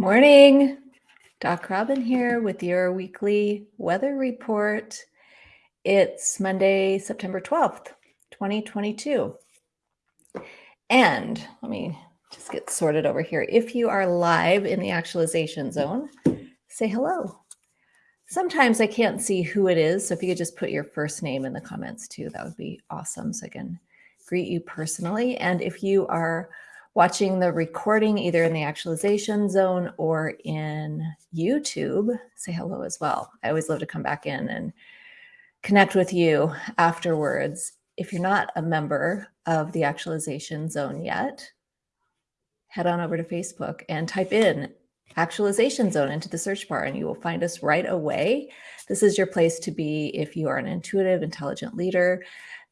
Morning. Doc Robin here with your weekly weather report. It's Monday, September 12th, 2022. And let me just get sorted over here. If you are live in the actualization zone, say hello. Sometimes I can't see who it is. So if you could just put your first name in the comments too, that would be awesome. So I can greet you personally. And if you are watching the recording either in the actualization zone or in YouTube, say hello as well. I always love to come back in and connect with you afterwards. If you're not a member of the actualization zone yet, head on over to Facebook and type in actualization zone into the search bar and you will find us right away. This is your place to be if you are an intuitive, intelligent leader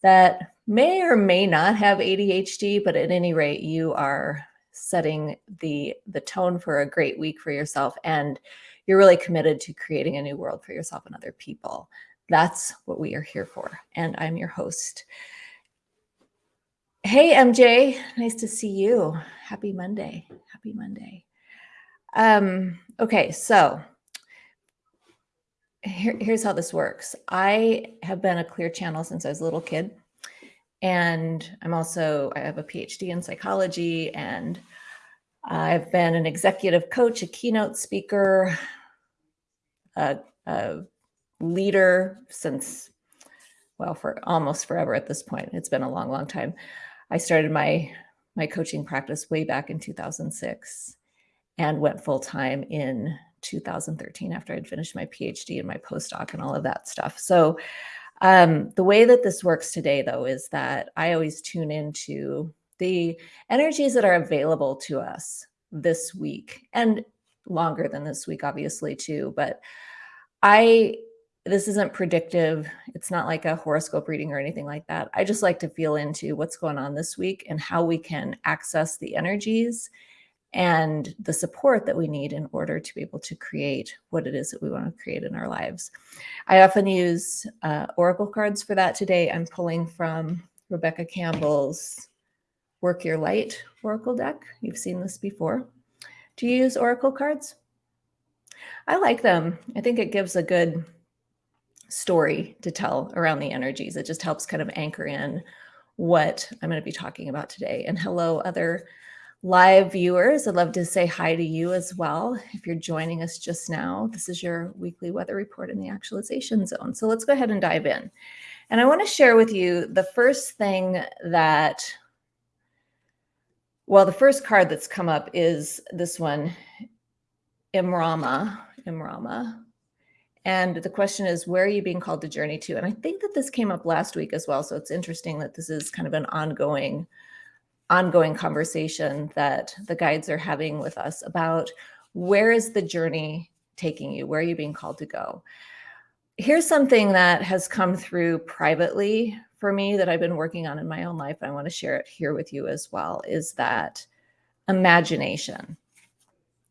that may or may not have ADHD, but at any rate, you are setting the, the tone for a great week for yourself. And you're really committed to creating a new world for yourself and other people. That's what we are here for. And I'm your host. Hey, MJ, nice to see you. Happy Monday. Happy Monday. Um, okay, so here, here's how this works. I have been a clear channel since I was a little kid. And I'm also, I have a PhD in psychology and I've been an executive coach, a keynote speaker, a, a leader since, well, for almost forever at this point. It's been a long, long time. I started my, my coaching practice way back in 2006 and went full time in 2013 after I'd finished my PhD and my postdoc and all of that stuff. So um, the way that this works today, though, is that I always tune into the energies that are available to us this week and longer than this week, obviously, too. But I, this isn't predictive. It's not like a horoscope reading or anything like that. I just like to feel into what's going on this week and how we can access the energies and the support that we need in order to be able to create what it is that we want to create in our lives. I often use uh, Oracle cards for that today. I'm pulling from Rebecca Campbell's Work Your Light Oracle deck. You've seen this before. Do you use Oracle cards? I like them. I think it gives a good story to tell around the energies. It just helps kind of anchor in what I'm going to be talking about today. And hello, other live viewers, I'd love to say hi to you as well. If you're joining us just now, this is your weekly weather report in the actualization zone. So let's go ahead and dive in. And I want to share with you the first thing that, well, the first card that's come up is this one, Imrama, Imrama. And the question is, where are you being called to journey to? And I think that this came up last week as well. So it's interesting that this is kind of an ongoing ongoing conversation that the guides are having with us about where is the journey taking you? Where are you being called to go? Here's something that has come through privately for me that I've been working on in my own life. I want to share it here with you as well is that imagination,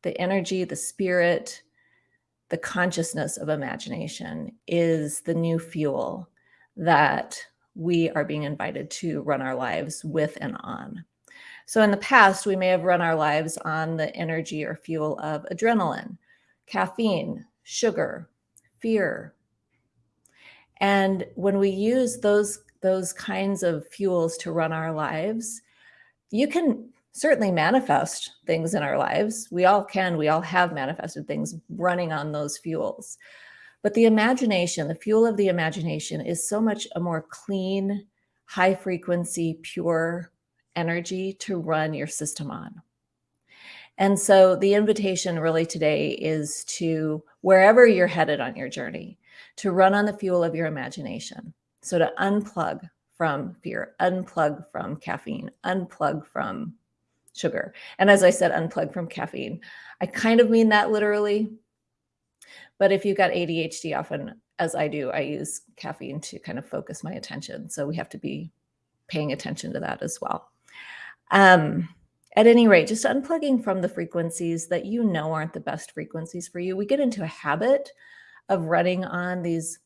the energy, the spirit, the consciousness of imagination is the new fuel that we are being invited to run our lives with and on. So in the past, we may have run our lives on the energy or fuel of adrenaline, caffeine, sugar, fear. And when we use those, those kinds of fuels to run our lives, you can certainly manifest things in our lives. We all can, we all have manifested things running on those fuels. But the imagination, the fuel of the imagination is so much a more clean, high frequency, pure energy to run your system on. And so the invitation really today is to wherever you're headed on your journey, to run on the fuel of your imagination. So to unplug from fear, unplug from caffeine, unplug from sugar. And as I said, unplug from caffeine. I kind of mean that literally, but if you've got ADHD, often, as I do, I use caffeine to kind of focus my attention. So we have to be paying attention to that as well. Um, at any rate, just unplugging from the frequencies that you know aren't the best frequencies for you. We get into a habit of running on these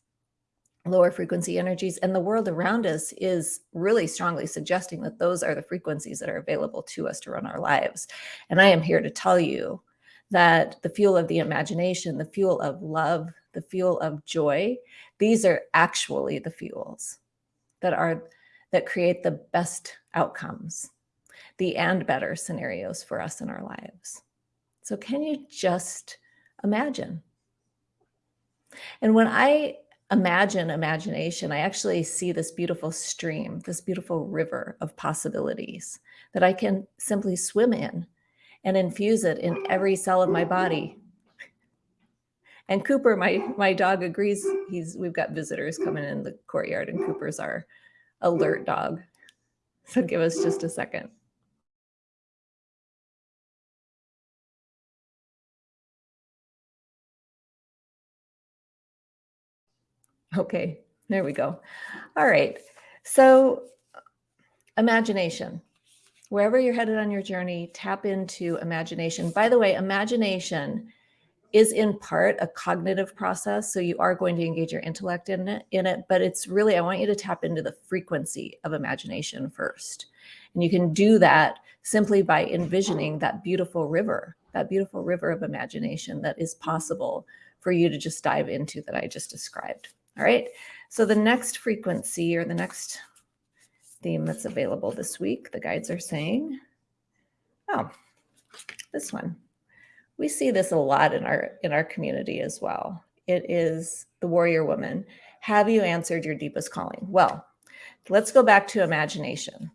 lower frequency energies and the world around us is really strongly suggesting that those are the frequencies that are available to us to run our lives. And I am here to tell you that the fuel of the imagination, the fuel of love, the fuel of joy, these are actually the fuels that are that create the best outcomes, the and better scenarios for us in our lives. So can you just imagine? And when I imagine imagination, I actually see this beautiful stream, this beautiful river of possibilities that I can simply swim in and infuse it in every cell of my body. And Cooper, my my dog agrees. He's we've got visitors coming in the courtyard and Cooper's our alert dog. So give us just a second. Okay, there we go. All right. So imagination. Wherever you're headed on your journey, tap into imagination. By the way, imagination is in part a cognitive process. So you are going to engage your intellect in it, in it, but it's really, I want you to tap into the frequency of imagination first. And you can do that simply by envisioning that beautiful river, that beautiful river of imagination that is possible for you to just dive into that I just described. All right. So the next frequency or the next theme that's available this week, the guides are saying, oh, this one. We see this a lot in our in our community as well. It is the warrior woman. Have you answered your deepest calling? Well, let's go back to imagination.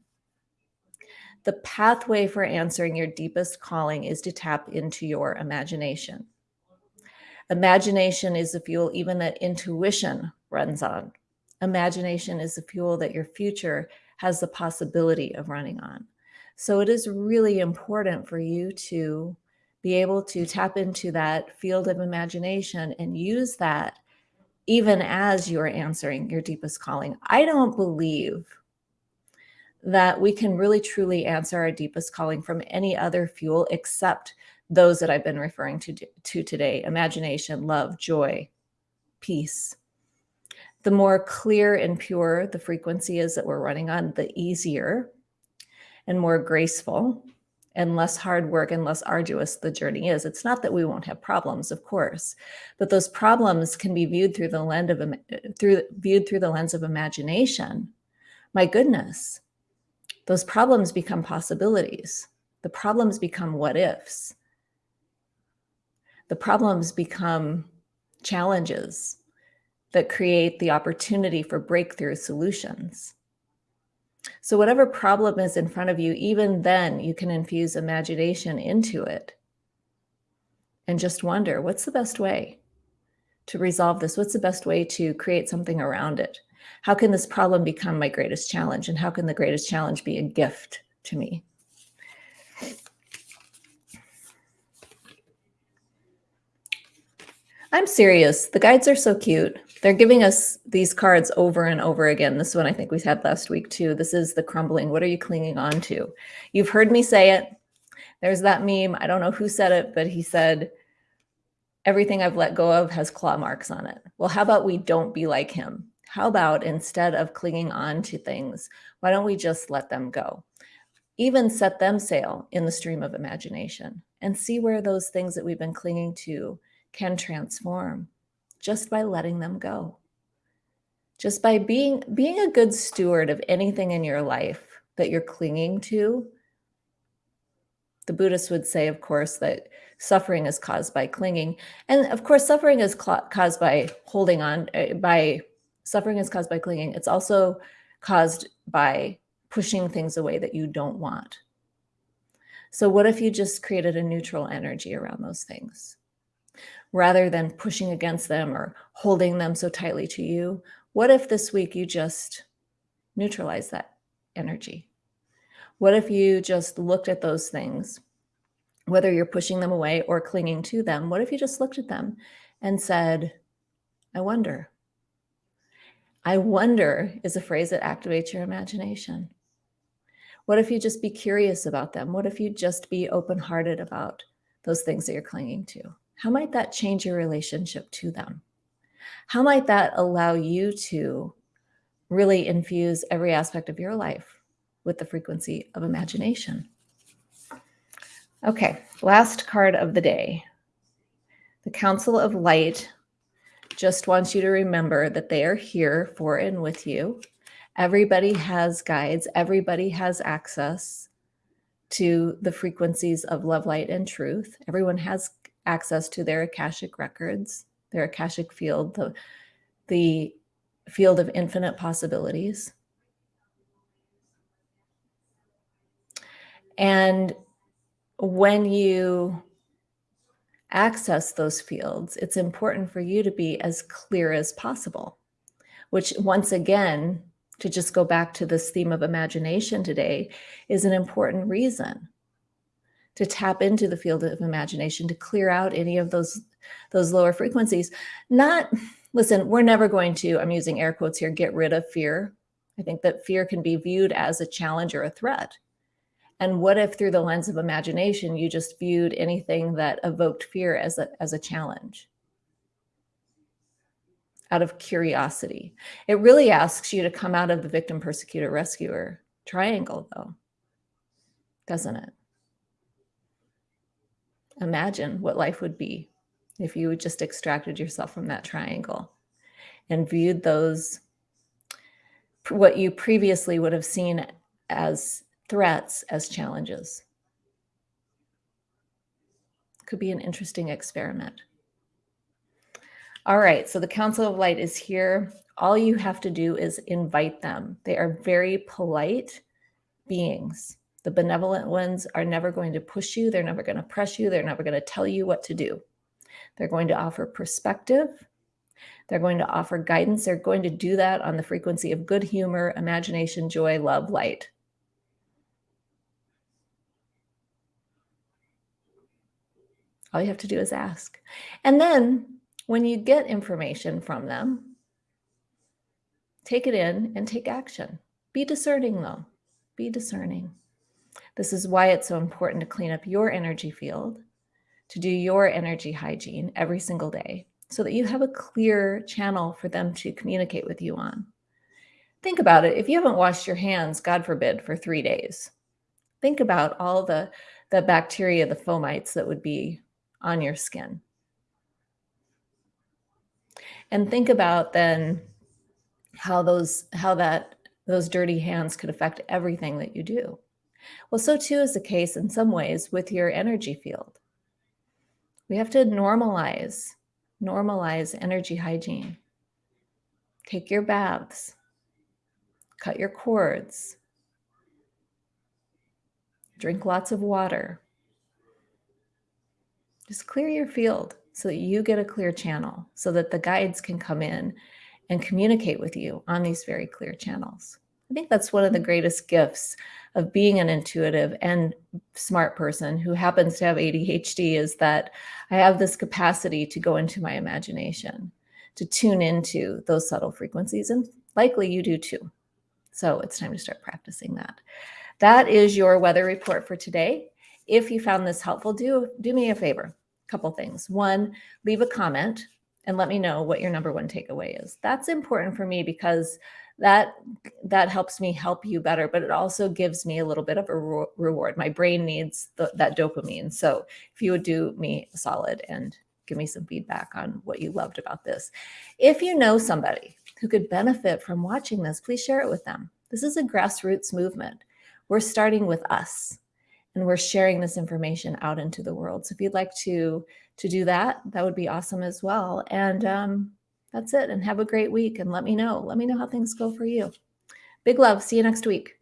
The pathway for answering your deepest calling is to tap into your imagination. Imagination is the fuel even that intuition runs on. Imagination is the fuel that your future has the possibility of running on. So it is really important for you to be able to tap into that field of imagination and use that even as you're answering your deepest calling. I don't believe that we can really truly answer our deepest calling from any other fuel except those that I've been referring to, to today, imagination, love, joy, peace. The more clear and pure the frequency is that we're running on, the easier and more graceful and less hard work and less arduous the journey is. It's not that we won't have problems, of course, but those problems can be viewed through the lens of through viewed through the lens of imagination. My goodness, those problems become possibilities. The problems become what ifs the problems become challenges that create the opportunity for breakthrough solutions. So whatever problem is in front of you, even then you can infuse imagination into it and just wonder, what's the best way to resolve this? What's the best way to create something around it? How can this problem become my greatest challenge? And how can the greatest challenge be a gift to me? I'm serious. The guides are so cute. They're giving us these cards over and over again. This one I think we had last week too. This is the crumbling. What are you clinging on to? You've heard me say it. There's that meme. I don't know who said it, but he said, everything I've let go of has claw marks on it. Well, how about we don't be like him? How about instead of clinging on to things, why don't we just let them go? Even set them sail in the stream of imagination and see where those things that we've been clinging to can transform just by letting them go. Just by being, being a good steward of anything in your life that you're clinging to. The Buddhists would say, of course, that suffering is caused by clinging. And of course, suffering is caused by holding on, eh, by suffering is caused by clinging. It's also caused by pushing things away that you don't want. So what if you just created a neutral energy around those things? Rather than pushing against them or holding them so tightly to you? What if this week you just neutralize that energy? What if you just looked at those things, whether you're pushing them away or clinging to them? What if you just looked at them and said, I wonder? I wonder is a phrase that activates your imagination. What if you just be curious about them? What if you just be open-hearted about those things that you're clinging to? How might that change your relationship to them? How might that allow you to really infuse every aspect of your life with the frequency of imagination? Okay, last card of the day. The Council of Light just wants you to remember that they are here for and with you. Everybody has guides, everybody has access to the frequencies of love, light, and truth. Everyone has access to their Akashic records, their Akashic field, the, the field of infinite possibilities. And when you access those fields, it's important for you to be as clear as possible, which once again, to just go back to this theme of imagination today, is an important reason to tap into the field of imagination, to clear out any of those, those lower frequencies. Not, listen, we're never going to, I'm using air quotes here, get rid of fear. I think that fear can be viewed as a challenge or a threat. And what if through the lens of imagination, you just viewed anything that evoked fear as a, as a challenge? Out of curiosity. It really asks you to come out of the victim, persecutor, rescuer triangle though, doesn't it? Imagine what life would be if you just extracted yourself from that triangle and viewed those, what you previously would have seen as threats as challenges. Could be an interesting experiment. All right, so the Council of Light is here. All you have to do is invite them. They are very polite beings. The benevolent ones are never going to push you. They're never going to press you. They're never going to tell you what to do. They're going to offer perspective. They're going to offer guidance. They're going to do that on the frequency of good humor, imagination, joy, love, light. All you have to do is ask. And then when you get information from them, take it in and take action. Be discerning though, be discerning. This is why it's so important to clean up your energy field, to do your energy hygiene every single day so that you have a clear channel for them to communicate with you on. Think about it. If you haven't washed your hands, God forbid, for three days, think about all the, the bacteria, the fomites that would be on your skin. And think about then how those how that those dirty hands could affect everything that you do. Well, so too is the case in some ways with your energy field. We have to normalize, normalize energy hygiene. Take your baths, cut your cords, drink lots of water, just clear your field so that you get a clear channel so that the guides can come in and communicate with you on these very clear channels. I think that's one of the mm-hmm. greatest gifts of being an intuitive and smart person who happens to have ADHD is that I have this capacity to go into my imagination, to tune into those subtle frequencies, and likely you do too. So it's time to start practicing that. That is your weather report for today. If you found this helpful, do, do me a favor, a couple things. One, leave a comment and let me know what your number one takeaway is. That's important for me because that that helps me help you better, but it also gives me a little bit of a re reward. My brain needs the, that dopamine. So if you would do me a solid and give me some feedback on what you loved about this. If you know somebody who could benefit from watching this, please share it with them. This is a grassroots movement. We're starting with us and we're sharing this information out into the world. So if you'd like to, to do that, that would be awesome as well. And um, that's it. And have a great week and let me know. Let me know how things go for you. Big love. See you next week.